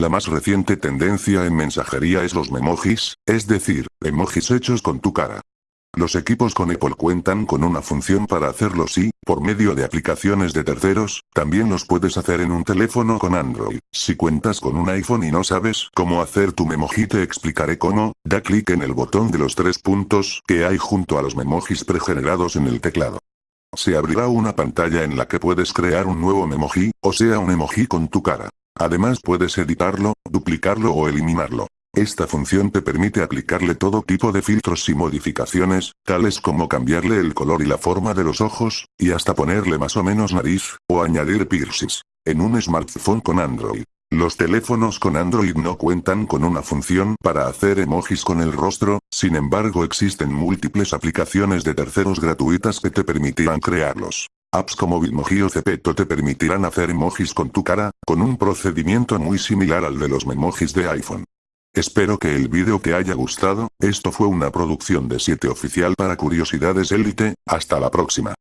La más reciente tendencia en mensajería es los memojis, es decir, emojis hechos con tu cara. Los equipos con Apple cuentan con una función para hacerlo y, por medio de aplicaciones de terceros, también los puedes hacer en un teléfono con Android. Si cuentas con un iPhone y no sabes cómo hacer tu memoji te explicaré cómo, da clic en el botón de los tres puntos que hay junto a los memojis pregenerados en el teclado. Se abrirá una pantalla en la que puedes crear un nuevo memoji, o sea un emoji con tu cara. Además puedes editarlo, duplicarlo o eliminarlo. Esta función te permite aplicarle todo tipo de filtros y modificaciones, tales como cambiarle el color y la forma de los ojos, y hasta ponerle más o menos nariz, o añadir piercings. En un smartphone con Android. Los teléfonos con Android no cuentan con una función para hacer emojis con el rostro, sin embargo existen múltiples aplicaciones de terceros gratuitas que te permitirán crearlos. Apps como Bitmoji o Cepeto te permitirán hacer emojis con tu cara, con un procedimiento muy similar al de los memojis de iPhone. Espero que el vídeo te haya gustado, esto fue una producción de 7 oficial para Curiosidades Elite, hasta la próxima.